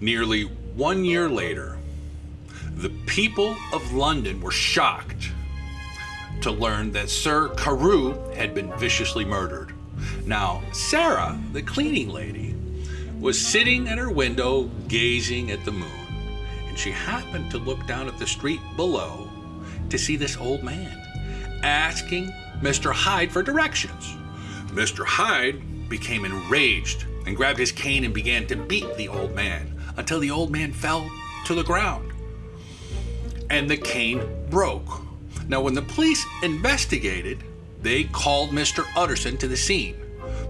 Nearly one year later, the people of London were shocked to learn that Sir Carew had been viciously murdered. Now, Sarah, the cleaning lady, was sitting at her window gazing at the moon, and she happened to look down at the street below to see this old man asking Mr. Hyde for directions. Mr. Hyde became enraged and grabbed his cane and began to beat the old man until the old man fell to the ground. And the cane broke. Now, when the police investigated, they called Mr. Utterson to the scene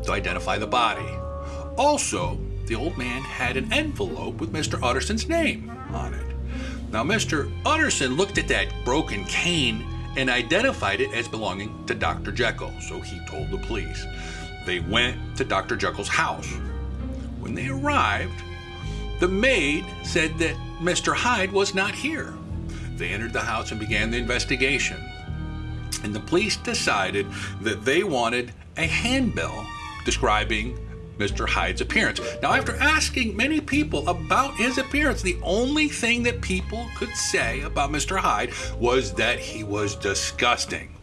to identify the body. Also, the old man had an envelope with Mr. Utterson's name on it. Now, Mr. Utterson looked at that broken cane and identified it as belonging to Dr. Jekyll, so he told the police. They went to Dr. Jekyll's house. When they arrived, the maid said that Mr. Hyde was not here. They entered the house and began the investigation. And the police decided that they wanted a handbill describing Mr. Hyde's appearance. Now, after asking many people about his appearance, the only thing that people could say about Mr. Hyde was that he was disgusting.